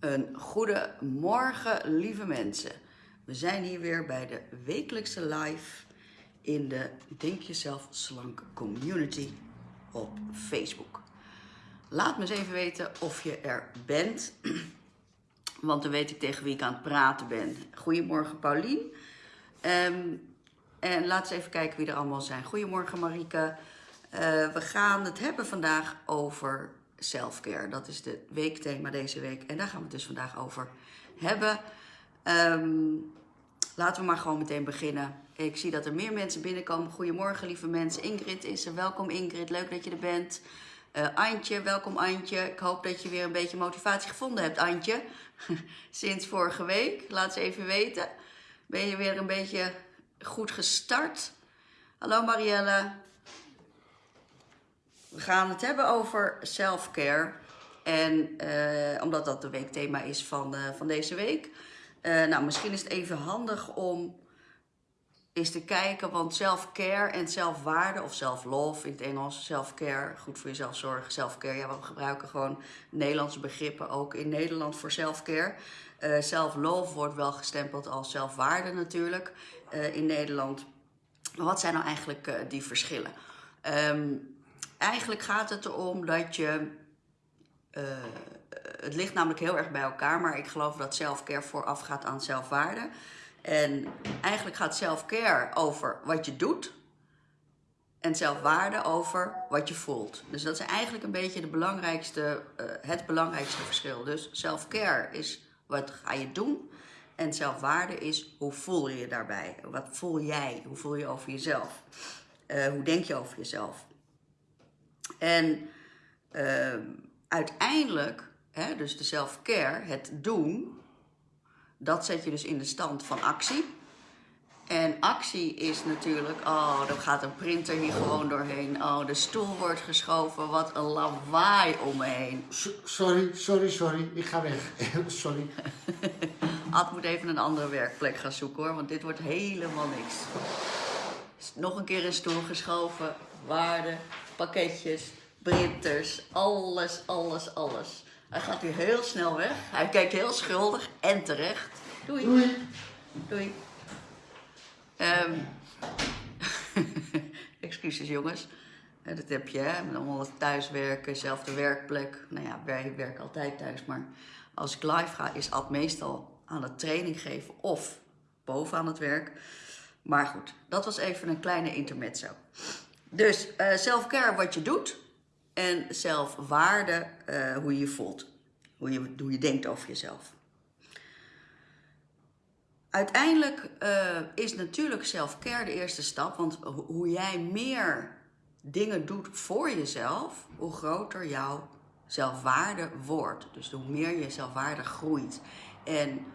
Een goede morgen, lieve mensen. We zijn hier weer bij de wekelijkse live in de Denk Jezelf Slank Community op Facebook. Laat me eens even weten of je er bent, want dan weet ik tegen wie ik aan het praten ben. Goedemorgen Paulien. Ehm, en laten we even kijken wie er allemaal zijn. Goedemorgen Marike. Uh, we gaan het hebben vandaag over selfcare. Dat is het weekthema deze week. En daar gaan we het dus vandaag over hebben. Um, laten we maar gewoon meteen beginnen. Ik zie dat er meer mensen binnenkomen. Goedemorgen lieve mensen. Ingrid is er. Welkom Ingrid. Leuk dat je er bent. Uh, Antje, welkom Antje. Ik hoop dat je weer een beetje motivatie gevonden hebt, Antje. Sinds vorige week. Laat ze even weten. Ben je weer een beetje goed gestart? Hallo Marielle. We gaan het hebben over self-care. En uh, omdat dat de weekthema is van, uh, van deze week. Uh, nou, misschien is het even handig om eens te kijken. Want self-care en zelfwaarde, of self-love in het Engels. Self-care, goed voor jezelf zorgen. Self-care, ja, we gebruiken gewoon Nederlandse begrippen ook in Nederland voor self-care. self-love wordt wel gestempeld als zelfwaarde natuurlijk in Nederland. Maar wat zijn nou eigenlijk die verschillen? Um, eigenlijk gaat het erom dat je... Uh, het ligt namelijk heel erg bij elkaar, maar ik geloof dat self-care voorafgaat aan zelfwaarde. En eigenlijk gaat self-care over wat je doet en zelfwaarde over wat je voelt. Dus dat is eigenlijk een beetje de belangrijkste, uh, het belangrijkste verschil. Dus self-care is wat ga je doen en zelfwaarde is hoe voel je je daarbij? Wat voel jij? Hoe voel je over jezelf? Uh, hoe denk je over jezelf? En uh, uiteindelijk, hè, dus de self-care, het doen, dat zet je dus in de stand van actie. En actie is natuurlijk, oh, dan gaat een printer hier gewoon doorheen. Oh, de stoel wordt geschoven, wat een lawaai om me heen. sorry, sorry, sorry, ik ga weg. sorry. Ad moet even een andere werkplek gaan zoeken hoor, want dit wordt helemaal niks. Nog een keer een stoel geschoven, waarde, pakketjes, printers, alles, alles, alles. Hij gaat hier heel snel weg. Hij kijkt heel schuldig en terecht. Doei. Doei. Doei. Um, excuses jongens. Dat heb je, hè? Met allemaal thuiswerken, zelfde werkplek. Nou ja, wij werken altijd thuis. Maar als ik live ga, is Ad meestal aan het training geven of boven aan het werk. Maar goed, dat was even een kleine intermezzo. Dus uh, self-care wat je doet en zelfwaarde uh, hoe je je voelt. Hoe je, hoe je denkt over jezelf. Uiteindelijk uh, is natuurlijk self-care de eerste stap, want hoe jij meer dingen doet voor jezelf, hoe groter jouw zelfwaarde wordt. Dus hoe meer je zelfwaarde groeit. En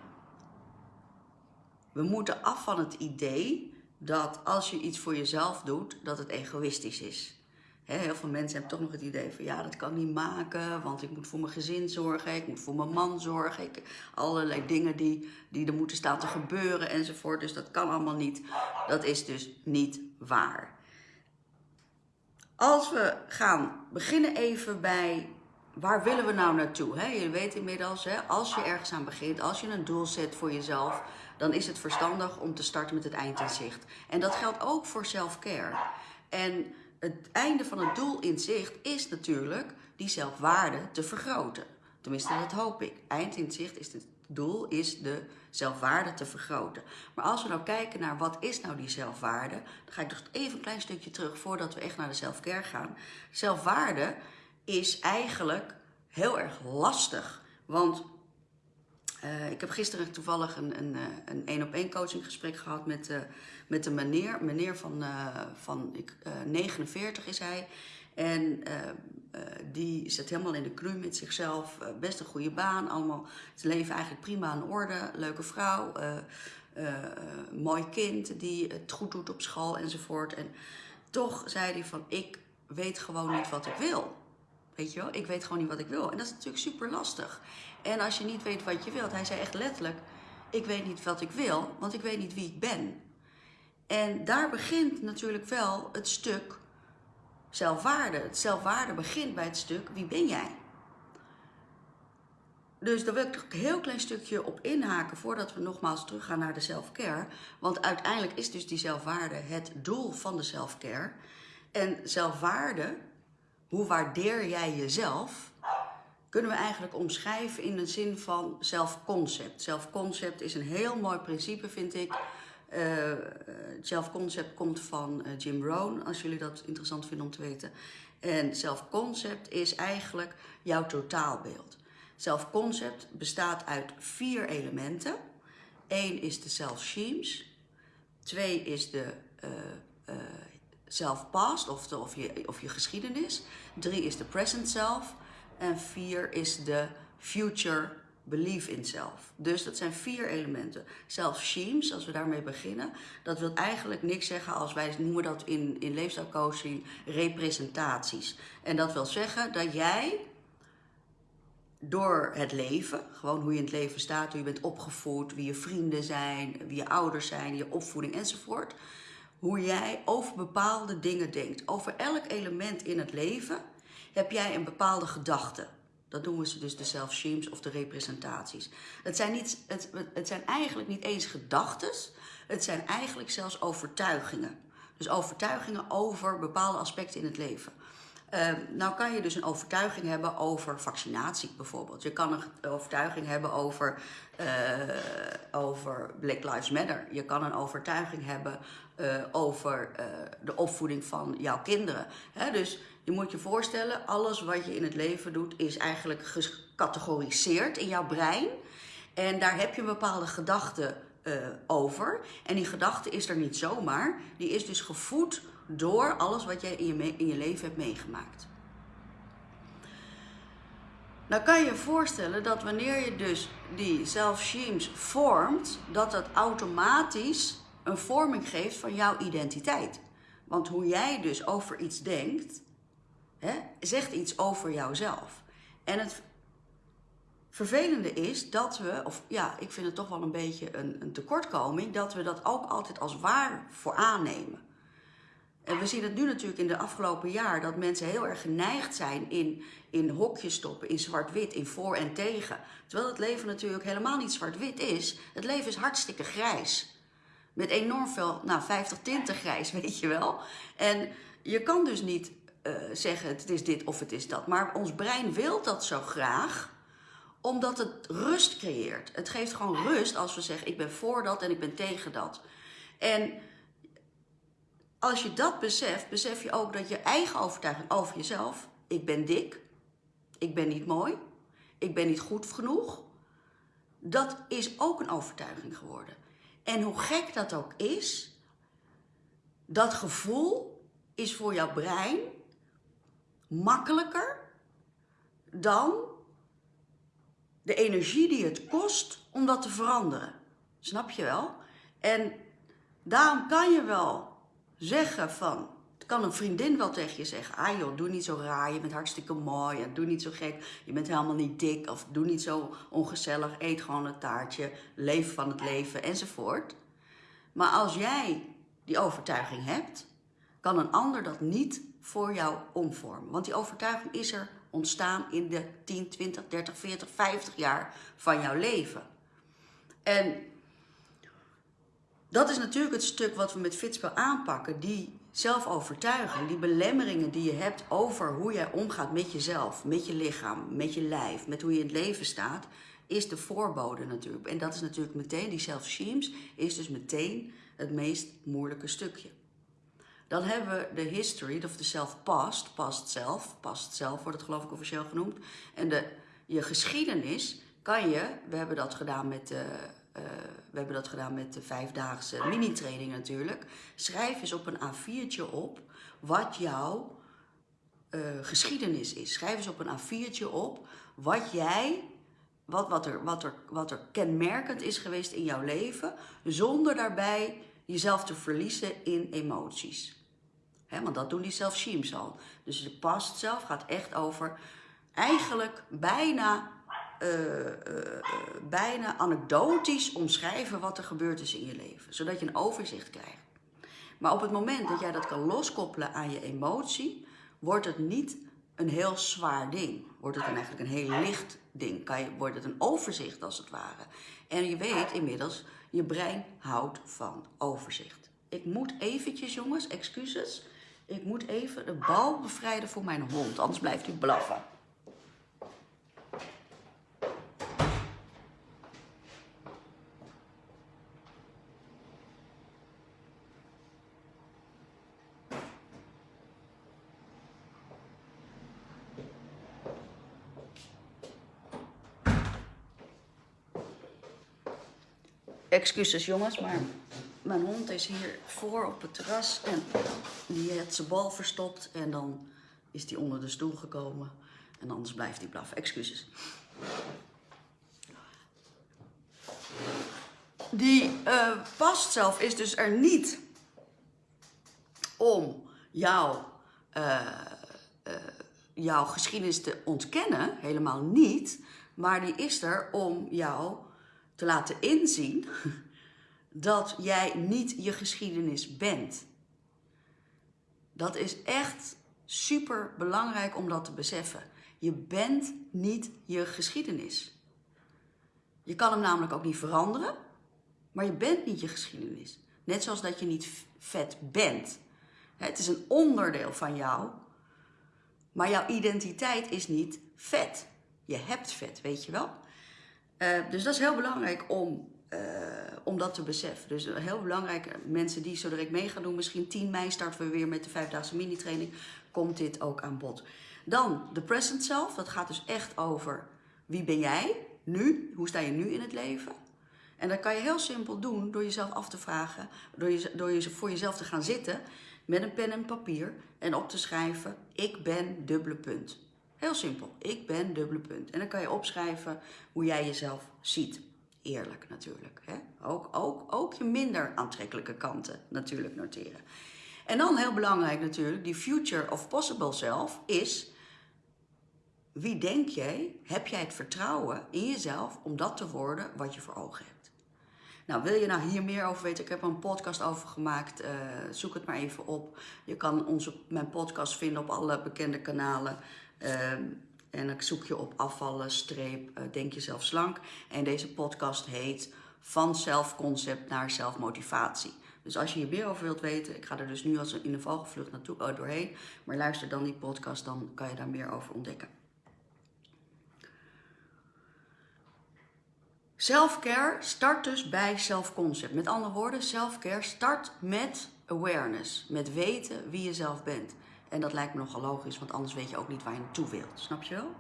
we moeten af van het idee dat als je iets voor jezelf doet, dat het egoïstisch is. heel veel mensen hebben toch nog het idee van ja, dat kan ik niet maken, want ik moet voor mijn gezin zorgen, ik moet voor mijn man zorgen, ik, allerlei dingen die, die er moeten staan te gebeuren enzovoort. Dus dat kan allemaal niet. Dat is dus niet waar. Als we gaan beginnen even bij waar willen we nou naartoe? He, je weet inmiddels, als je ergens aan begint, als je een doel zet voor jezelf, dan is het verstandig om te starten met het eind in zicht. En dat geldt ook voor self-care. En het einde van het doel in zicht is natuurlijk die zelfwaarde te vergroten. Tenminste, dat hoop ik. Eind in zicht is het doel is de zelfwaarde te vergroten. Maar als we nou kijken naar wat is nou die zelfwaarde, dan ga ik nog even een klein stukje terug voordat we echt naar de self-care gaan. Zelfwaarde is eigenlijk heel erg lastig. Want uh, ik heb gisteren toevallig een een, eh, een, een op één coaching gesprek gehad met, uh, met een meneer. Meneer van, van ik, 49 is hij. En die zit helemaal in de kru met zichzelf. best een goede baan. Allemaal zijn leven eigenlijk prima aan orde. Leuke vrouw. mooi kind die het goed doet op school enzovoort. En toch zei hij van ik weet gewoon niet wat ik wil. Weet je wel, ik weet gewoon niet wat ik wil. En dat is natuurlijk super lastig. En als je niet weet wat je wilt, hij zei echt letterlijk, ik weet niet wat ik wil, want ik weet niet wie ik ben. En daar begint natuurlijk wel het stuk zelfwaarde. Het zelfwaarde begint bij het stuk, wie ben jij? dus daar wil ik een heel klein stukje op inhaken voordat we nogmaals teruggaan naar de self-care. Want uiteindelijk is dus die zelfwaarde het doel van de self-care. En zelfwaarde, hoe waardeer jij jezelf, kunnen we eigenlijk omschrijven in de zin van zelfconcept. Zelfconcept is een heel mooi principe, vind ik. Uh, zelfconcept komt van uh, Jim Rohn, als jullie dat interessant vinden om te weten. En zelfconcept is eigenlijk jouw totaalbeeld. Zelfconcept bestaat uit vier elementen. Eén is de self-schemes. Twee is de self-past, of, de, of, je, of je geschiedenis. Drie is de present self. En vier is de future belief in self. Dus dat zijn vier elementen. Self-schemes, als we daarmee beginnen, dat wil eigenlijk niks zeggen als wij noemen dat in, in leefstijlcoaching representaties. En dat wil zeggen dat jij door het leven, gewoon hoe je in het leven staat, hoe je bent opgevoed, wie je vrienden zijn, wie je ouders zijn, je opvoeding enzovoort. Hoe jij over bepaalde dingen denkt. Over elk element in het leven heb jij een bepaalde gedachte. Dat noemen ze dus de self-schemes of de representaties. Het zijn, niet, het, het zijn eigenlijk niet eens gedachten, het zijn eigenlijk zelfs overtuigingen. Dus overtuigingen over bepaalde aspecten in het leven. Uh, nou kan je dus een overtuiging hebben over vaccinatie bijvoorbeeld. Je kan een overtuiging hebben over, uh, over Black Lives Matter. Je kan een overtuiging hebben uh, over de opvoeding van jouw kinderen. Hè? Dus je moet je voorstellen, alles wat je in het leven doet is eigenlijk gecategoriseerd in jouw brein. En daar heb je een bepaalde gedachte over. En die gedachte is er niet zomaar. Die is dus gevoed door alles wat jij in je, in je leven hebt meegemaakt. Nou kan je je voorstellen dat wanneer je dus die self-schemes vormt, dat dat automatisch een vorming geeft van jouw identiteit. Want hoe jij dus over iets denkt, hè, zegt iets over jouzelf. En het vervelende is dat we, of ja, ik vind het toch wel een beetje een, een tekortkoming, dat we dat ook altijd als waar voor aannemen. En we zien het nu natuurlijk in de afgelopen jaar dat mensen heel erg geneigd zijn in, in hokjes stoppen, in zwart-wit, in voor en tegen. Terwijl het leven natuurlijk helemaal niet zwart-wit is. Het leven is hartstikke grijs. Met enorm veel, nou 50 tinten grijs, weet je wel. En je kan dus niet uh, zeggen het is dit of het is dat. Maar ons brein wil dat zo graag omdat het rust creëert. Het geeft gewoon rust als we zeggen ik ben voor dat en ik ben tegen dat. En als je dat beseft, besef je ook dat je eigen overtuiging over jezelf, ik ben dik, ik ben niet mooi, ik ben niet goed genoeg, dat is ook een overtuiging geworden. En hoe gek dat ook is, dat gevoel is voor jouw brein makkelijker dan de energie die het kost om dat te veranderen. Snap je wel? En daarom kan je wel zeggen van, kan een vriendin wel tegen je zeggen, ah joh, doe niet zo raar, je bent hartstikke mooi, ja, doe niet zo gek, je bent helemaal niet dik of doe niet zo ongezellig, eet gewoon een taartje, leef van het leven enzovoort. Maar als jij die overtuiging hebt, kan een ander dat niet voor jou omvormen. Want die overtuiging is er ontstaan in de 10, 20, 30, 40, 50 jaar van jouw leven. En dat is natuurlijk het stuk wat we met Fitspel aanpakken. Die zelfovertuiging, die belemmeringen die je hebt over hoe jij omgaat met jezelf, met je lichaam, met je lijf, met hoe je in het leven staat, is de voorbode natuurlijk. En dat is natuurlijk meteen, die self-schemes, is dus meteen het meest moeilijke stukje. Dan hebben we de history, of de self-past, past zelf, past zelf wordt het geloof ik officieel genoemd. En de, je geschiedenis kan je, we hebben dat gedaan met de uh, we hebben dat gedaan met de vijfdaagse mini-training natuurlijk. Schrijf eens op een A4'tje op wat jouw uh, geschiedenis is. Schrijf eens op een A4'tje op wat jij, wat, wat, er, wat, er, wat er kenmerkend is geweest in jouw leven, zonder daarbij jezelf te verliezen in emoties. Want dat doen die self-sheams al. Dus de past zelf gaat echt over eigenlijk bijna bijna anekdotisch omschrijven wat er gebeurd is in je leven. Zodat je een overzicht krijgt. Maar op het moment dat jij dat kan loskoppelen aan je emotie, wordt het niet een heel zwaar ding. wordt het dan eigenlijk een heel licht ding. Kan je, wordt het een overzicht als het ware. En je weet inmiddels, je brein houdt van overzicht. Ik moet eventjes, jongens, excuses. Ik moet even de bal bevrijden voor mijn hond, anders blijft hij blaffen. Excuses jongens, maar mijn hond is hier voor op het terras en die heeft zijn bal verstopt en dan is die onder de stoel gekomen en anders blijft hij blaffen. Excuses. Die uh, past zelf is dus er niet om jou, uh, uh, jouw geschiedenis te ontkennen, helemaal niet, maar die is er om jou te laten inzien dat jij niet je geschiedenis bent. Dat is echt super belangrijk om dat te beseffen. Je bent niet je geschiedenis. Je kan hem namelijk ook niet veranderen, maar je bent niet je geschiedenis. Net zoals dat je niet vet bent. Het is een onderdeel van jou, maar jouw identiteit is niet vet. Je hebt vet, weet je wel? Uh, dus dat is heel belangrijk om, uh, om dat te beseffen. Dus heel belangrijk, mensen die zo direct mee gaan doen, misschien 10 mei starten we weer met de vijfdaagse mini-training, komt dit ook aan bod. Dan de present self, dat gaat dus echt over wie ben jij nu, hoe sta je nu in het leven. En dat kan je heel simpel doen door jezelf af te vragen, door, je, door je, voor jezelf te gaan zitten met een pen en papier en op te schrijven, ik ben dubbele punt. Heel simpel. Ik ben dubbele punt. En dan kan je opschrijven hoe jij jezelf ziet. Eerlijk natuurlijk. Hè? Ook, ook, ook je minder aantrekkelijke kanten natuurlijk noteren. En dan heel belangrijk natuurlijk, die future of possible self is... Wie denk jij, heb jij het vertrouwen in jezelf om dat te worden wat je voor ogen hebt? Nou, wil je nou hier meer over weten? Ik heb er een podcast over gemaakt. Uh, zoek het maar even op. Je kan onze, mijn podcast vinden op alle bekende kanalen. Ehm, en dan zoek je op afvallen, streep, uh, denk jezelf slank. En deze podcast heet Van zelfconcept naar zelfmotivatie. Dus als je hier meer over wilt weten, ik ga er dus nu als in een vogelvlucht naartoe oh, doorheen. Maar luister dan die podcast, dan kan je daar meer over ontdekken. Selfcare start dus bij selfconcept. Met andere woorden, selfcare start met awareness. Met weten wie je zelf bent. En dat lijkt me nogal logisch, want anders weet je ook niet waar je naartoe wilt. Snap je wel?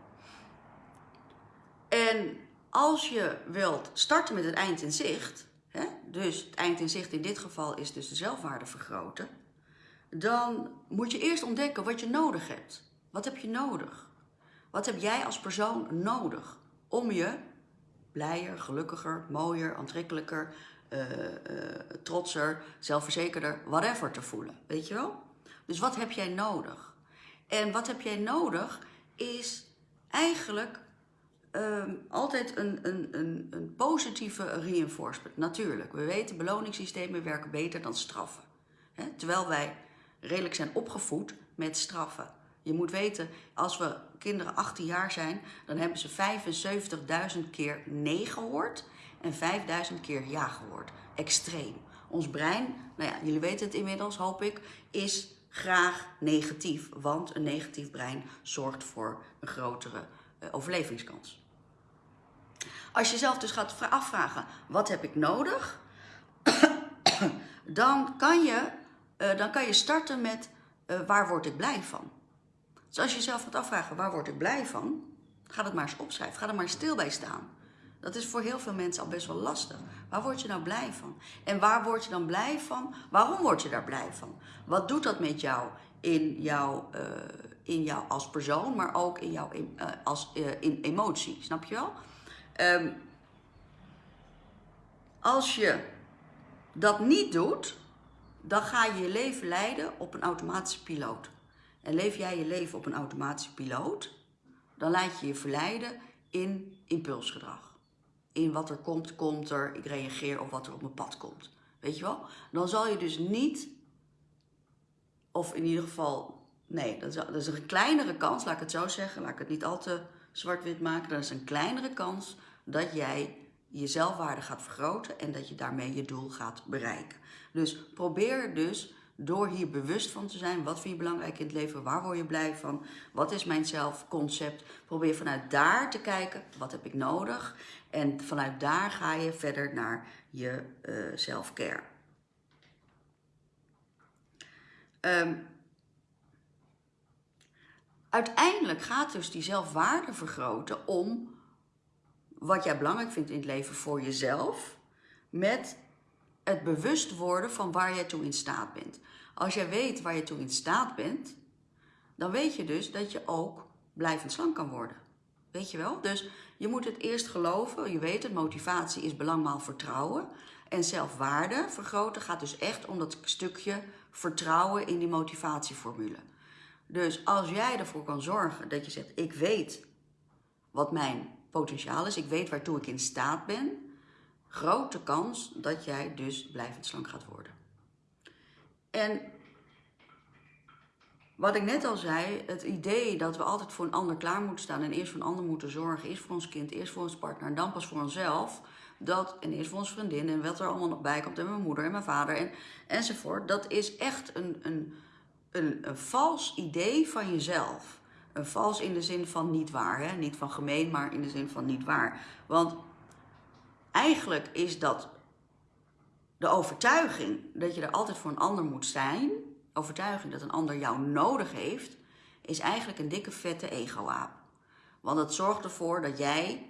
En als je wilt starten met het eind in zicht, hè, dus het eind in zicht in dit geval is dus de zelfwaarde vergroten, dan moet je eerst ontdekken wat je nodig hebt. Wat heb je nodig? Wat heb jij als persoon nodig om je blijer, gelukkiger, mooier, aantrekkelijker, uh, uh, trotser, zelfverzekerder, whatever te voelen? Weet je wel? Dus wat heb jij nodig? En wat heb jij nodig is eigenlijk um, altijd een, een, een, een positieve reinforcement. Natuurlijk, we weten beloningssystemen werken beter dan straffen. Terwijl wij redelijk zijn opgevoed met straffen. Je moet weten, als we kinderen 18 jaar zijn, dan hebben ze 75.000 keer nee gehoord en 5.000 keer ja gehoord. Extreem. Ons brein, nou ja, jullie weten het inmiddels, hoop ik, is graag negatief. Want een negatief brein zorgt voor een grotere uh, overlevingskans. Als je zelf dus gaat afvragen, wat heb ik nodig? dan, kan je, uh, dan kan je starten met, uh, waar word ik blij van? Dus als je jezelf gaat afvragen, waar word ik blij van? Ga dat maar eens opschrijven, ga er maar stil bij staan. Dat is voor heel veel mensen al best wel lastig. Waar word je nou blij van? En waar word je dan blij van? Waarom word je daar blij van? Wat doet dat met jou in jou, uh, in jou als persoon, maar ook in jou in, uh, als, uh, in emotie? Snap je wel? Um, als je dat niet doet, dan ga je je leven leiden op een automatische piloot. En leef jij je leven op een automatische piloot, dan laat je je verleiden in impulsgedrag in wat er komt, komt er. Ik reageer op wat er op mijn pad komt. Weet je wel? Dan zal je dus niet, of in ieder geval Nee, dat is, een kleinere kans, laat ik het zo zeggen. Laat ik het niet al te zwart-wit maken. Dat is een kleinere kans dat jij je zelfwaarde gaat vergroten en dat je daarmee je doel gaat bereiken. Dus probeer dus door hier bewust van te zijn, wat vind je belangrijk in het leven, waar word je blij van, wat is mijn zelfconcept. Probeer vanuit daar te kijken, wat heb ik nodig en vanuit daar ga je verder naar je uh, uiteindelijk gaat dus die zelfwaarde vergroten om wat jij belangrijk vindt in het leven voor jezelf, met het bewust worden van waar jij toe in staat bent. Als jij weet waar je toe in staat bent, dan weet je dus dat je ook blijvend slank kan worden. Weet je wel? Dus je moet het eerst geloven. Je weet het, motivatie is belangmaal vertrouwen. En zelfwaarde vergroten gaat dus echt om dat stukje vertrouwen in die motivatieformule. Dus als jij ervoor kan zorgen dat je zegt, ik weet wat mijn potentiaal is, ik weet waartoe ik in staat ben, grote kans dat jij dus blijvend slank gaat worden. En wat ik net al zei, het idee dat we altijd voor een ander klaar moeten staan en eerst voor een ander moeten zorgen, eerst voor ons kind, eerst voor ons partner en dan pas voor onszelf, dat, en eerst voor ons vriendin en wat er allemaal nog bij komt en mijn moeder en mijn vader en, enzovoort, dat is echt een, een, een, een vals idee van jezelf. Een vals in de zin van niet waar, hè? niet van gemeen, maar in de zin van niet waar. Want eigenlijk is dat de overtuiging dat je er altijd voor een ander moet zijn, overtuiging dat een ander jou nodig heeft, is eigenlijk een dikke vette ego-aap. Want het zorgt ervoor dat jij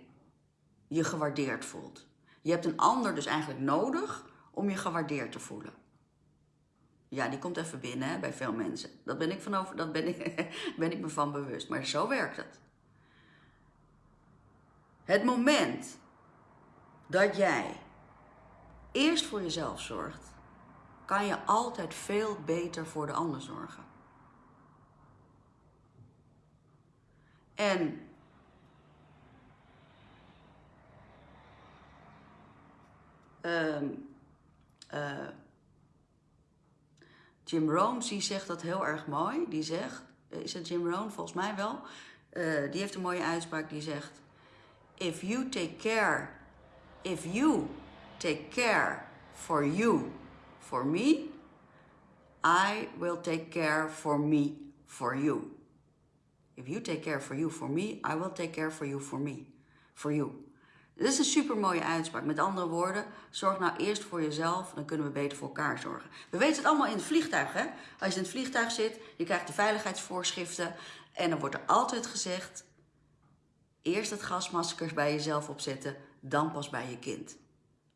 je gewaardeerd voelt. Je hebt een ander dus eigenlijk nodig om je gewaardeerd te voelen. Ja, die komt even binnen bij veel mensen. Dat ben ik, van over, dat ben, ik, ben ik me van bewust. Maar zo werkt het. Het moment dat jij eerst voor jezelf zorgt, kan je altijd veel beter voor de ander zorgen. En um, uh, Jim Rohn die zegt dat heel erg mooi. Die zegt, is het Jim Rohn? Volgens mij wel. Uh, die heeft een mooie uitspraak die zegt: If you take care, if you take care for you, for me, I will take care for me, for you. If you take care for you, for me, I will take care for you, for me, for you. Dit is een super mooie uitspraak. Met andere woorden, zorg nou eerst voor jezelf, dan kunnen we beter voor elkaar zorgen. We weten het allemaal in het vliegtuig, hè? Als je in het vliegtuig zit, je krijgt de veiligheidsvoorschriften en dan wordt er altijd gezegd: eerst het gasmasker bij jezelf opzetten, dan pas bij je kind.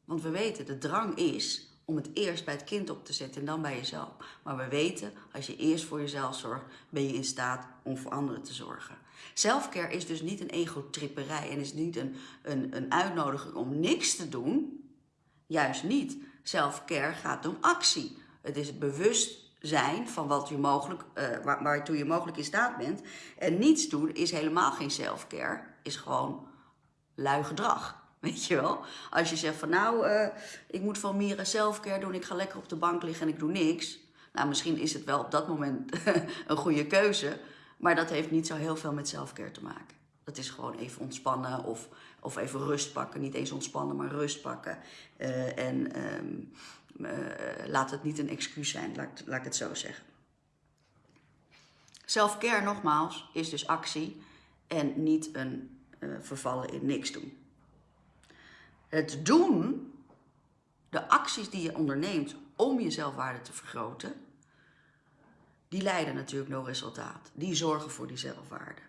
Want we weten, de drang is om het eerst bij het kind op te zetten en dan bij jezelf. Maar we weten, als je eerst voor jezelf zorgt, ben je in staat om voor anderen te zorgen. Selfcare is dus niet een egotripperij en is niet een, een, een uitnodiging om niks te doen. Juist niet. Selfcare gaat om actie. Het is het bewustzijn van wat je mogelijk, uh, waar, waartoe je mogelijk in staat bent. En niets doen is helemaal geen selfcare, is gewoon lui gedrag. Als je zegt van nou, uh, ik moet van Mira selfcare doen, ik ga lekker op de bank liggen en ik doe niks. Nou, misschien is het wel op dat moment een goede keuze. Maar dat heeft niet zo heel veel met selfcare te maken. Dat is gewoon even ontspannen of, of even rust pakken. Niet eens ontspannen, maar rust pakken. Uh, en um, uh, laat het niet een excuus zijn, laat, laat ik het zo zeggen. Selfcare, nogmaals, is dus actie en niet een vervallen in niks doen. Het doen, de acties die je onderneemt om je zelfwaarde te vergroten, die leiden natuurlijk naar resultaat. Die zorgen voor die zelfwaarde.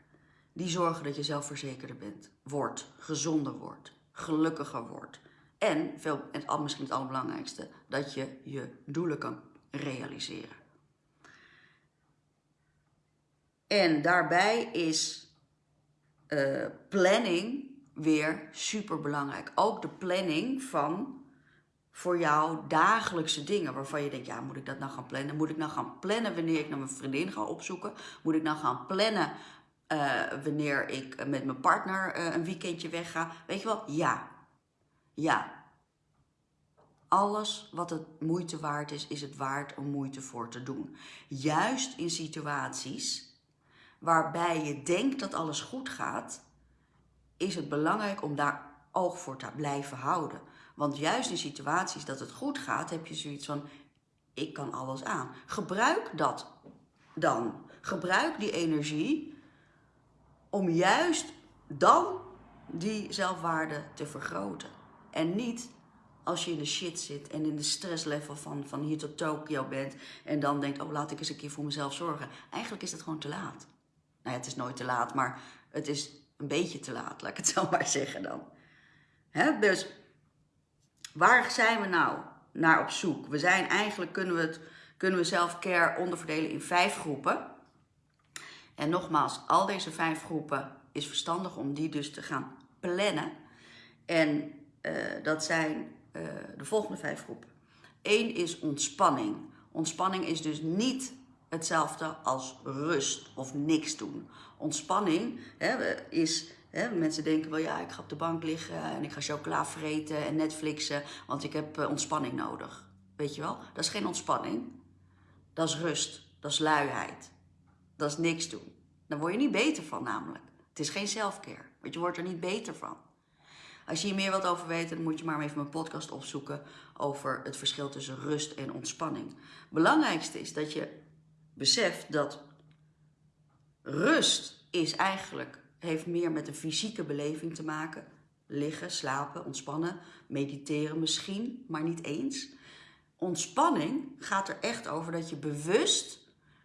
Die zorgen dat je zelfverzekerder bent, wordt, gezonder wordt, gelukkiger wordt. En, veel, en misschien het allerbelangrijkste, dat je je doelen kan realiseren. En daarbij is uh, planning weer super belangrijk. Ook de planning van voor jou dagelijkse dingen waarvan je denkt, ja, moet ik dat nou gaan plannen? Moet ik nou gaan plannen wanneer ik naar mijn vriendin ga opzoeken? Moet ik nou gaan plannen uh, wanneer ik met mijn partner uh, een weekendje wegga? Weet je wel? Ja. Ja. Alles wat het moeite waard is, is het waard om moeite voor te doen. Juist in situaties waarbij je denkt dat alles goed gaat, is het belangrijk om daar oog voor te blijven houden. Want juist in situaties dat het goed gaat, heb je zoiets van: ik kan alles aan. Gebruik dat dan. Gebruik die energie om juist dan die zelfwaarde te vergroten. En niet als je in de shit zit en in de stresslevel van, van hier tot Tokio bent en dan denkt, oh laat ik eens een keer voor mezelf zorgen. Eigenlijk is het gewoon te laat. Nou ja, het is nooit te laat, maar het is een beetje te laat, laat ik het zo maar zeggen dan. Dus waar zijn we nou naar op zoek? We zijn eigenlijk, kunnen we, het, kunnen we self-care onderverdelen in vijf groepen. En nogmaals, al deze vijf groepen is verstandig om die dus te gaan plannen. En uh, dat zijn uh, de volgende vijf groepen. Eén is ontspanning. Ontspanning is dus niet hetzelfde als rust of niks doen. Ontspanning hè, is, hè, mensen denken wel ja, ik ga op de bank liggen en ik ga chocola vreten en Netflixen, want ik heb uh, ontspanning nodig. Weet je wel? Dat is geen ontspanning. Dat is rust. Dat is luiheid. Dat is niks doen. Daar word je niet beter van namelijk. Het is geen selfcare, want je wordt er niet beter van. Als je hier meer wilt over weten, dan moet je maar even mijn podcast opzoeken over het verschil tussen rust en ontspanning. Belangrijkste is dat je beseft dat rust is eigenlijk, heeft meer met een fysieke beleving te maken. Liggen, slapen, ontspannen, mediteren misschien, maar niet eens. Ontspanning gaat er echt over dat je bewust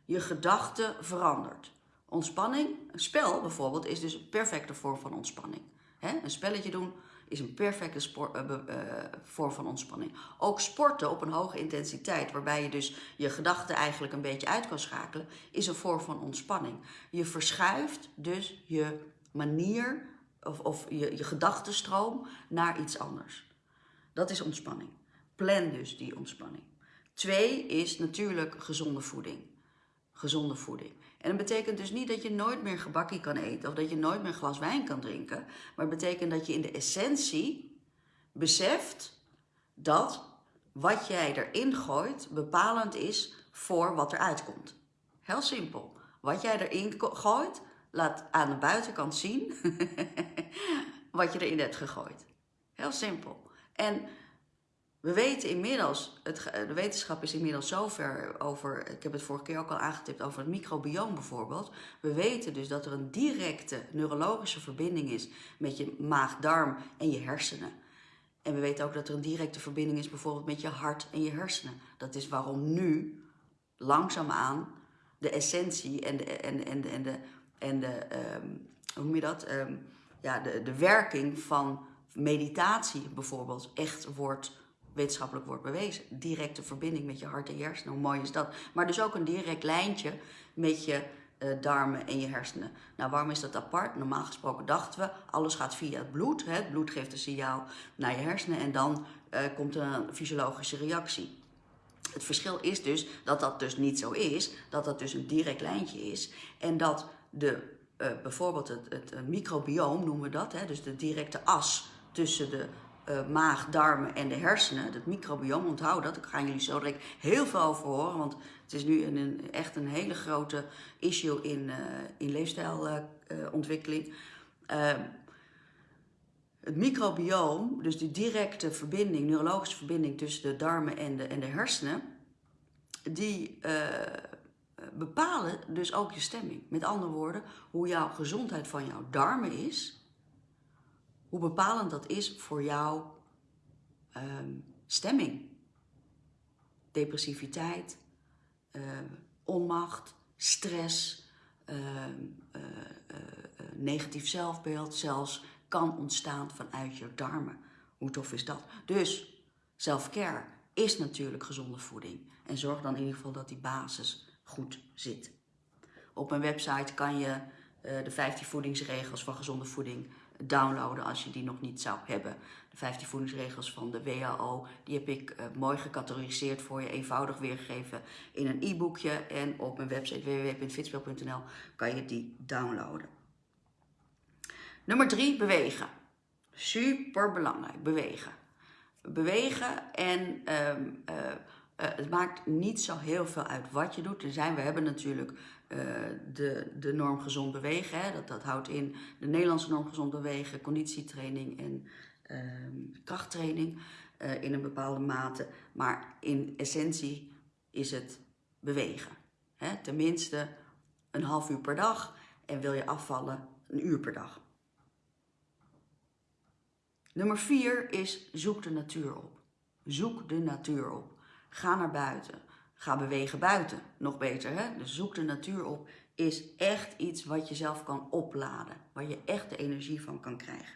je gedachten verandert. Ontspanning, een spel bijvoorbeeld, is dus een perfecte vorm van ontspanning. Een spelletje doen is een perfecte sport, uh, uh, vorm van ontspanning. Ook sporten op een hoge intensiteit, waarbij je dus je gedachten eigenlijk een beetje uit kan schakelen, is een vorm van ontspanning. Je verschuift dus je manier of, of je, je gedachtenstroom naar iets anders. Dat is ontspanning. Plan dus die ontspanning. Twee is natuurlijk gezonde voeding. Gezonde voeding. En dat betekent dus niet dat je nooit meer gebakkie kan eten of dat je nooit meer glas wijn kan drinken. Maar het betekent dat je in de essentie beseft dat wat jij erin gooit bepalend is voor wat eruit komt. Heel simpel. Wat jij erin gooit, laat aan de buitenkant zien wat je erin hebt gegooid. Heel simpel. En we weten inmiddels, het, de wetenschap is inmiddels zover over, ik heb het vorige keer ook al aangetipt over het microbioom bijvoorbeeld. We weten dus dat er een directe neurologische verbinding is met je maag-darm en je hersenen. En we weten ook dat er een directe verbinding is bijvoorbeeld met je hart en je hersenen. Dat is waarom nu langzaamaan de essentie en de, en, en, en de, en de um, hoe noem je dat? Um, ja, de, de werking van meditatie bijvoorbeeld echt wordt wetenschappelijk wordt bewezen. Directe verbinding met je hart en hersenen, hoe mooi is dat? Maar dus ook een direct lijntje met je uh, darmen en je hersenen. Nou, waarom is dat apart? Normaal gesproken dachten we, alles gaat via het bloed. Hè? Het bloed geeft een signaal naar je hersenen en dan uh, komt een fysiologische reactie. Het verschil is dus dat dat dus niet zo is, dat dat dus een direct lijntje is en dat de, uh, bijvoorbeeld het, het microbioom noemen we dat, hè? dus de directe as tussen de uh, maag, darmen en de hersenen, het microbiome, onthoud dat. Daar gaan jullie zo direct heel veel over horen, want het is nu een, een echt een hele grote issue in, uh, in leefstijlontwikkeling. Uh, het microbioom, dus die directe verbinding, neurologische verbinding tussen de darmen en de, en de hersenen, die bepalen dus ook je stemming. Met andere woorden, hoe jouw gezondheid van jouw darmen is, hoe bepalend dat is voor jouw um, stemming. Depressiviteit, uh, onmacht, stress, uh, uh, negatief zelfbeeld zelfs kan ontstaan vanuit je darmen. Hoe tof is dat? Dus self-care is natuurlijk gezonde voeding. En zorg dan in ieder geval dat die basis goed zit. Op mijn website kan je de 15 voedingsregels van gezonde voeding downloaden als je die nog niet zou hebben. De 15 voedingsregels van de WHO, die heb ik uh, mooi gecategoriseerd voor je, eenvoudig weergegeven in een e-boekje. En op mijn website www.fitspel.nl kan je die downloaden. Nummer 3, bewegen. Super belangrijk, bewegen. bewegen en ehm, eh, eh, het maakt niet zo heel veel uit wat je doet. Er zijn, we hebben natuurlijk uh, de, de norm gezond bewegen. Hè? Dat, dat houdt in de Nederlandse norm gezond bewegen, conditietraining en ehm, krachttraining uh, in een bepaalde mate. Maar in essentie is het bewegen. Hè? Tenminste een half uur per dag en wil je afvallen een uur per dag. Nummer vier is zoek de natuur op. Zoek de natuur op. Ga naar buiten. Ga bewegen buiten. Nog beter, hè? Dus zoek de natuur op is echt iets wat je zelf kan opladen. Waar je echt de energie van kan krijgen.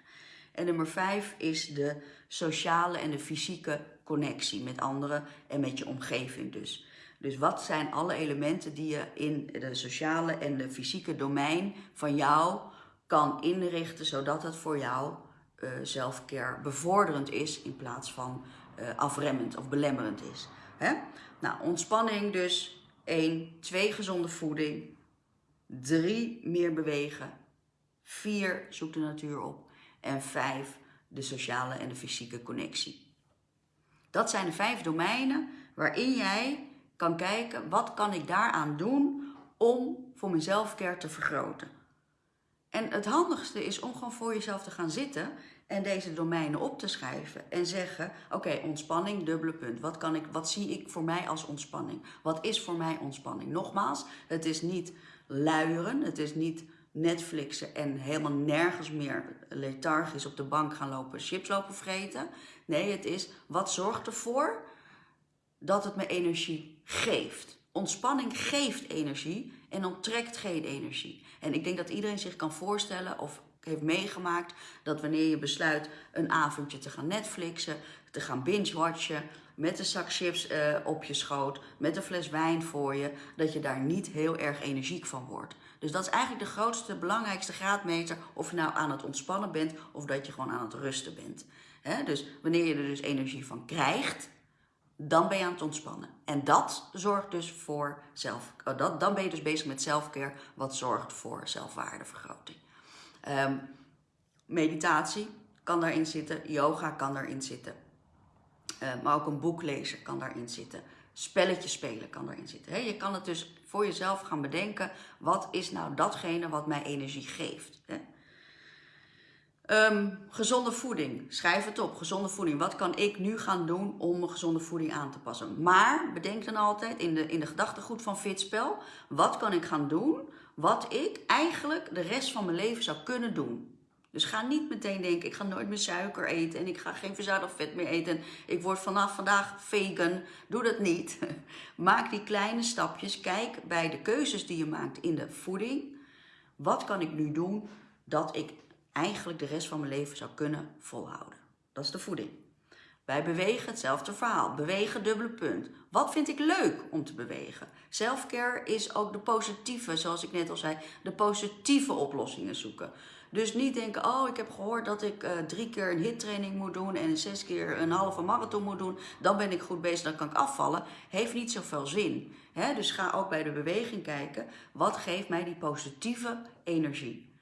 En nummer vijf is de sociale en de fysieke connectie met anderen en met je omgeving dus. Dus wat zijn alle elementen die je in de sociale en de fysieke domein van jou kan inrichten, zodat het voor jou uh, selfcare bevorderend is in plaats van uh, afremmend of belemmerend is. Hè? Nou, ontspanning dus. 1. 2. Gezonde voeding. 3. Meer bewegen. 4. Zoek de natuur op. En 5. De sociale en de fysieke connectie. Dat zijn de vijf domeinen waarin jij kan kijken wat kan ik daaraan doen om voor mijn zelfcare te vergroten. En het handigste is om gewoon voor jezelf te gaan zitten en deze domeinen op te schrijven en zeggen, oké, ontspanning, dubbele punt. Wat, kan ik, wat zie ik voor mij als ontspanning? Wat is voor mij ontspanning? Nogmaals, het is niet luieren, het is niet Netflixen en helemaal nergens meer lethargisch op de bank gaan lopen, chips lopen vreten. Nee, het is wat zorgt ervoor dat het me energie geeft. Ontspanning geeft energie en onttrekt geen energie. En ik denk dat iedereen zich kan voorstellen of heeft meegemaakt dat wanneer je besluit een avondje te gaan Netflixen, te gaan binge-watchen, met een zak chips uh, op je schoot, met een fles wijn voor je, dat je daar niet heel erg energiek van wordt. Dus dat is eigenlijk de grootste, belangrijkste graadmeter of je nou aan het ontspannen bent of dat je gewoon aan het rusten bent. Dus wanneer je er dus energie van krijgt, dan ben je aan het ontspannen. En dat zorgt dus voor zelf, oh, dat, dan ben je dus bezig met selfcare, wat zorgt voor zelfwaardevergroting. Um, meditatie kan daarin zitten, yoga kan daarin zitten. Uh, maar ook een boek lezen kan daarin zitten. Spelletjes spelen kan daarin zitten. Je kan het dus voor jezelf gaan bedenken. Wat is nou datgene wat mij energie geeft? Um, gezonde voeding. Schrijf het op. Gezonde voeding. Wat kan ik nu gaan doen om mijn gezonde voeding aan te passen? Maar bedenk dan altijd in de, in de gedachtegoed van Fitspel. Wat kan ik gaan doen wat ik eigenlijk de rest van mijn leven zou kunnen doen? Dus ga niet meteen denken, ik ga nooit meer suiker eten en ik ga geen verzadigd vet meer eten. Ik word vanaf vandaag vegan. Doe dat niet. Maak die kleine stapjes. Kijk bij de keuzes die je maakt in de voeding. Wat kan ik nu doen dat ik eigenlijk de rest van mijn leven zou kunnen volhouden. Dat is de voeding. Bij bewegen hetzelfde verhaal. Bewegen dubbele punt. Wat vind ik leuk om te bewegen? Selfcare is ook de positieve, zoals ik net al zei, de positieve oplossingen zoeken. Dus niet denken, oh ik heb gehoord dat ik uh, drie keer een hittraining moet doen en zes keer een halve marathon moet doen. Dan ben ik goed bezig, dan kan ik afvallen. Heeft niet zoveel zin. Dus ga ook bij de beweging kijken, wat geeft mij die positieve energie?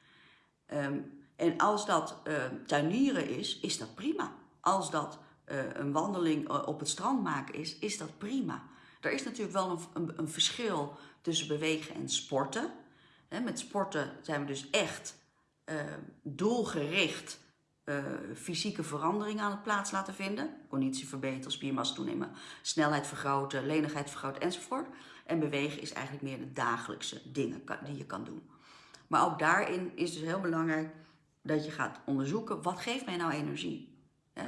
Um, en als dat uh, tuinieren is, is dat prima. Als dat een wandeling eh, op het strand maken is, is dat prima. Er is natuurlijk wel een, een, verschil tussen bewegen en sporten. Met sporten zijn we dus echt uh, doelgericht fysieke veranderingen aan het plaats laten vinden. Conditie verbeteren, spiermassa toenemen, snelheid vergroten, lenigheid vergroten enzovoort. En bewegen is eigenlijk meer de dagelijkse dingen die je kan doen. Maar ook daarin is dus heel belangrijk dat je gaat onderzoeken, wat geeft mij nou energie?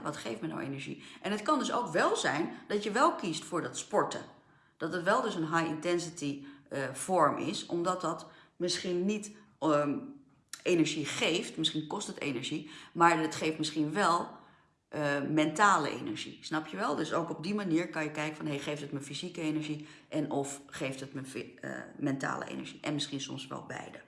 Wat geeft me nou energie? En het kan dus ook wel zijn dat je wel kiest voor dat sporten. Dat het wel dus een high intensity uh, vorm is, omdat dat misschien niet um, energie geeft, misschien kost het energie, maar het geeft misschien wel uh, mentale energie. Snap je wel? Dus ook op die manier kan je kijken van, hey, geeft het me fysieke energie en of geeft het me uh, mentale energie? En misschien soms wel beide.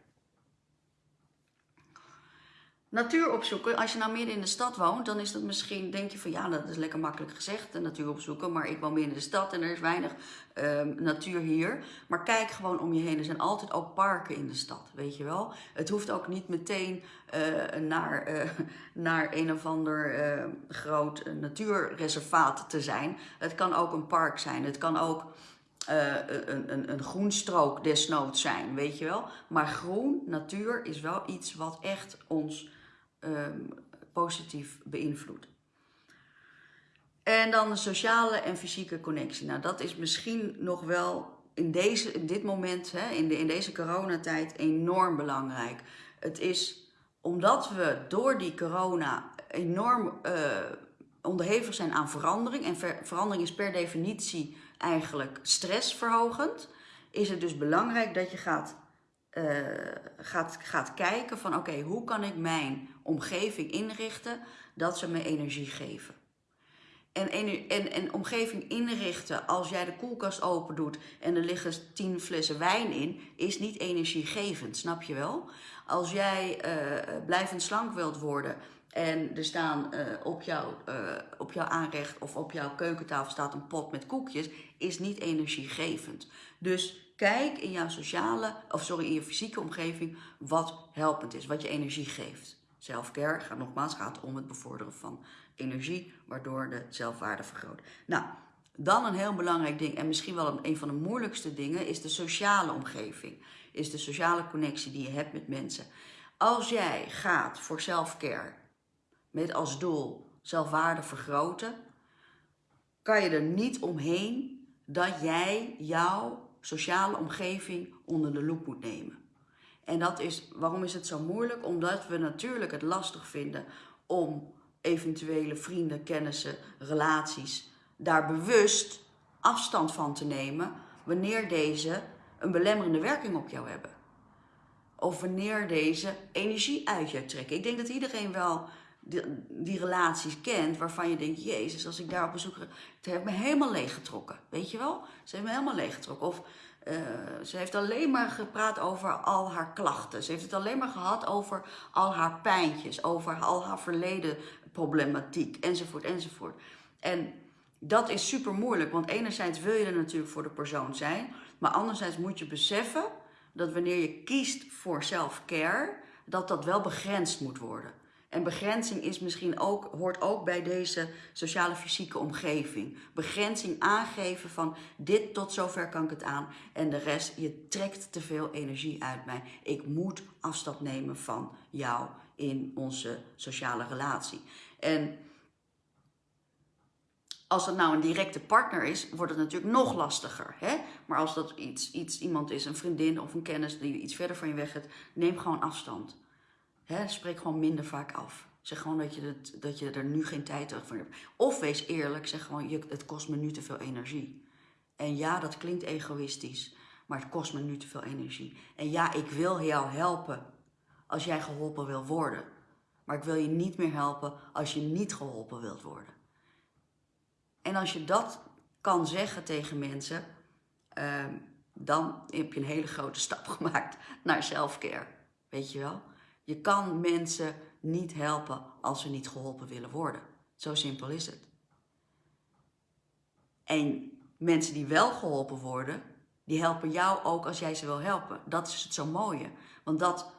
Natuur opzoeken. Als je nou midden in de stad woont, dan is dat misschien, denk je van ja, dat is lekker makkelijk gezegd, de natuur opzoeken. Maar ik woon midden in de stad en er is weinig ehm, natuur hier. Maar kijk gewoon om je heen. Er zijn altijd ook parken in de stad, weet je wel. Het hoeft ook niet meteen eh, naar, eh, naar een of ander uh, groot natuurreservaat te zijn. Het kan ook een park zijn. Het kan ook een, een, een groenstrook desnoods zijn, weet je wel. Maar groen, natuur, is wel iets wat echt ons um, positief beïnvloedt. En dan de sociale en fysieke connectie. Nou, dat is misschien nog wel in, deze, dit moment, hè, in, de, in deze coronatijd, enorm belangrijk. Het is omdat we door die corona enorm uh, onderhevig zijn aan verandering. En ver, verandering is per definitie eigenlijk stressverhogend. Is het dus belangrijk dat je gaat uh, gaat, gaat kijken van oké, hoe kan ik mijn omgeving inrichten dat ze me energie geven. En, en, en omgeving inrichten als jij de koelkast open doet en er liggen tien flessen wijn in, is niet energiegevend, snap je wel? Als jij uh, blijvend slank wilt worden en er staan uh, op, jou, uh, op jouw aanrecht of op jouw keukentafel staat een pot met koekjes, is niet energiegevend. Dus Kijk in jouw sociale, of sorry, in je fysieke omgeving wat helpend is, wat je energie geeft. Selfcare gaat nogmaals gaat om het bevorderen van energie, waardoor de zelfwaarde vergroot. Nou, dan een heel belangrijk ding, en misschien wel een, van de moeilijkste dingen, is de sociale omgeving. Is de sociale connectie die je hebt met mensen. Als jij gaat voor selfcare met als doel zelfwaarde vergroten, kan je er niet omheen dat jij jouw sociale omgeving onder de loep moet nemen. En dat is, waarom is het zo moeilijk? Omdat we natuurlijk het lastig vinden om eventuele vrienden, kennissen, relaties daar bewust afstand van te nemen wanneer deze een belemmerende werking op jou hebben. Of wanneer deze energie uit je trekken. Ik denk dat iedereen wel die, relaties kent waarvan je denkt, jezus, als ik daar op bezoek... Het heeft me helemaal leeggetrokken, weet je wel? Ze heeft me helemaal leeggetrokken. Of uh, ze heeft alleen maar gepraat over al haar klachten. Ze heeft het alleen maar gehad over al haar pijntjes, over al haar verleden problematiek, enzovoort, enzovoort. En dat is super moeilijk, want enerzijds wil je er natuurlijk voor de persoon zijn, maar anderzijds moet je beseffen dat wanneer je kiest voor self-care, dat dat wel begrensd moet worden. En begrenzing is misschien ook, hoort ook bij deze sociale fysieke omgeving. Begrenzing aangeven van dit tot zover kan ik het aan en de rest, je trekt te veel energie uit mij. Ik moet afstand nemen van jou in onze sociale relatie. En als dat nou een directe partner is, wordt het natuurlijk nog lastiger. Hè? Maar als dat iets, iets, iemand is, een vriendin of een kennis die iets verder van je weg gaat, neem gewoon afstand. Spreek gewoon minder vaak af. Zeg gewoon dat je, dat je er nu geen tijd voor hebt. Of wees eerlijk, zeg gewoon, je, het kost me nu te veel energie. En ja, dat klinkt egoïstisch, maar het kost me nu te veel energie. En ja, ik wil jou helpen als jij geholpen wil worden. Maar ik wil je niet meer helpen als je niet geholpen wilt worden. En als je dat kan zeggen tegen mensen, uh, dan heb je een hele grote stap gemaakt naar selfcare. Weet je wel? Je kan mensen niet helpen als ze niet geholpen willen worden. Zo simpel is het. En mensen die wel geholpen worden, die helpen jou ook als jij ze wil helpen. Dat is het zo mooie. Want dat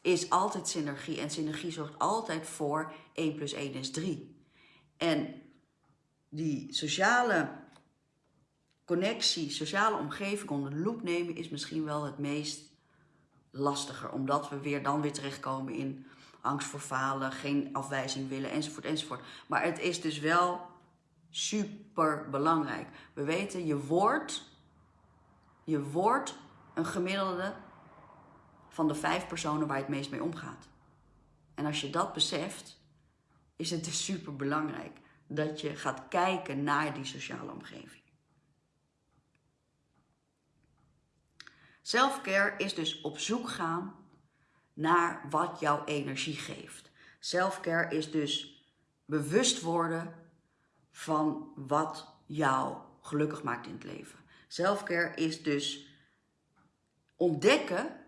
is altijd synergie. En synergie zorgt altijd voor 1 plus 1 is 3. En die sociale connectie, sociale omgeving onder de loep nemen is misschien wel het meest lastiger. Omdat we weer dan weer terechtkomen in angst voor falen, geen afwijzing willen, enzovoort, enzovoort. Maar het is dus wel super belangrijk. We weten, je wordt, je wordt een gemiddelde van de vijf personen waar je het meest mee omgaat. En als je dat beseft, is het dus super belangrijk dat je gaat kijken naar die sociale omgeving. Selfcare is dus op zoek gaan naar wat jouw energie geeft. Selfcare is dus bewust worden van wat jou gelukkig maakt in het leven. Selfcare is dus ontdekken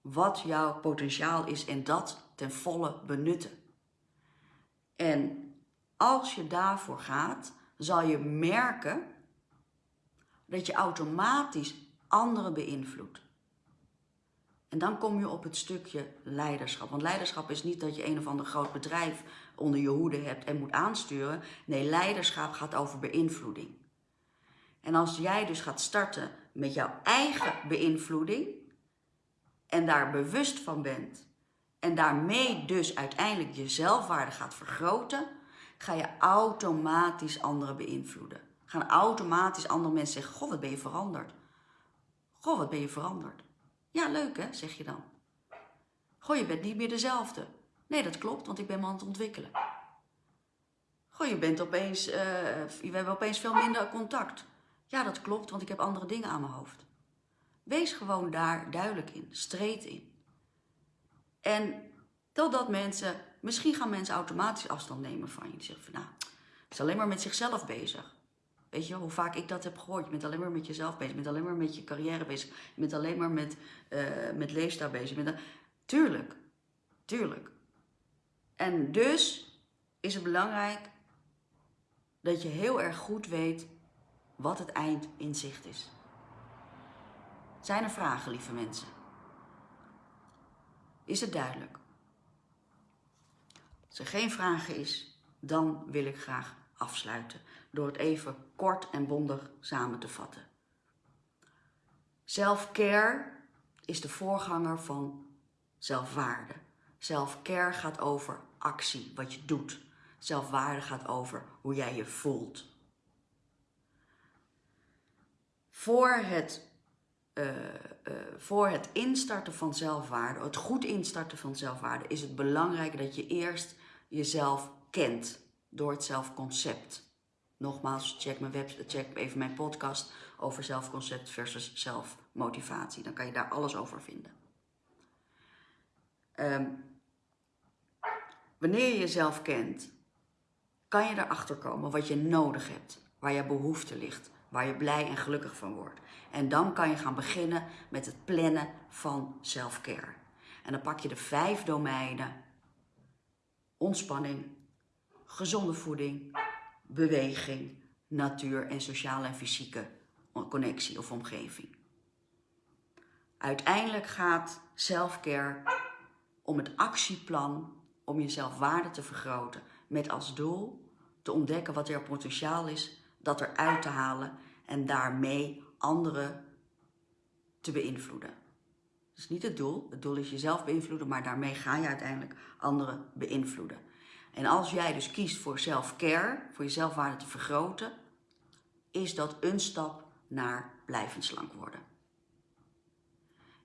wat jouw potentiaal is en dat ten volle benutten. En als je daarvoor gaat, zal je merken dat je automatisch anderen beïnvloedt. En dan kom je op het stukje leiderschap. Want leiderschap is niet dat je een of ander groot bedrijf onder je hoede hebt en moet aansturen. Nee, leiderschap gaat over beïnvloeding. En als jij dus gaat starten met jouw eigen beïnvloeding en daar bewust van bent en daarmee dus uiteindelijk je zelfwaarde gaat vergroten, ga je automatisch anderen beïnvloeden. Gaan automatisch andere mensen zeggen: Goh, wat ben je veranderd? Goh, wat ben je veranderd? Ja, leuk hè, zeg je dan. Goh, je bent niet meer dezelfde. Nee, dat klopt, want ik ben me aan het ontwikkelen. Goh, je bent opeens, uh, we hebben opeens veel minder contact. Ja, dat klopt, want ik heb andere dingen aan mijn hoofd. Wees gewoon daar duidelijk in, streed in. En totdat mensen, misschien gaan mensen automatisch afstand nemen van je. Die zeggen van, nou, is alleen maar met zichzelf bezig. Weet je, hoe vaak ik dat heb gehoord. Je bent alleen maar met jezelf bezig. Je bent alleen maar met je carrière bezig. Je bent alleen maar met, uh, met leefstijl bezig. Bent Tuurlijk, tuurlijk. En dus is het belangrijk dat je heel erg goed weet wat het eind in zicht is. Zijn er vragen, lieve mensen? Is het duidelijk? Als er geen vragen is, dan wil ik graag afsluiten door het even kort en bondig samen te vatten. Self-care is de voorganger van zelfwaarde. Self-care gaat over actie, wat je doet. Zelfwaarde gaat over hoe jij je voelt. Voor het, uh, uh, voor het instarten van zelfwaarde, het goed instarten van zelfwaarde, is het belangrijk dat je eerst jezelf kent door het zelfconcept. Nogmaals, check, mijn web, check even mijn podcast over zelfconcept versus zelfmotivatie. Dan kan je daar alles over vinden. Um, wanneer je jezelf kent, kan je erachter komen wat je nodig hebt, waar je behoefte ligt, waar je blij en gelukkig van wordt. En dan kan je gaan beginnen met het plannen van self-care. En dan pak je de vijf domeinen: ontspanning, gezonde voeding, beweging, natuur en sociale en fysieke connectie of omgeving. Uiteindelijk gaat self-care om het actieplan om jezelf waarde te vergroten met als doel te ontdekken wat er potentiaal is, dat eruit te halen en daarmee anderen te beïnvloeden. Dat is niet het doel. Het doel is jezelf beïnvloeden, maar daarmee ga je uiteindelijk anderen beïnvloeden. En als jij dus kiest voor self-care, voor je zelfwaarde te vergroten, is dat een stap naar blijvend slank worden.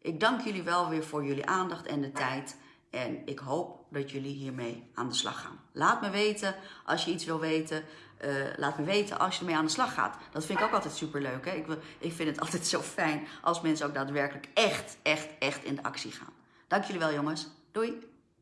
Ik dank jullie wel weer voor jullie aandacht en de tijd. En ik hoop dat jullie hiermee aan de slag gaan. Laat me weten als je iets wil weten. Uh, laat me weten als je ermee aan de slag gaat. Dat vind ik ook altijd super leuk. Hè? Ik, ik vind het altijd zo fijn als mensen ook daadwerkelijk echt, echt, echt in de actie gaan. Dank jullie wel, jongens. Doei!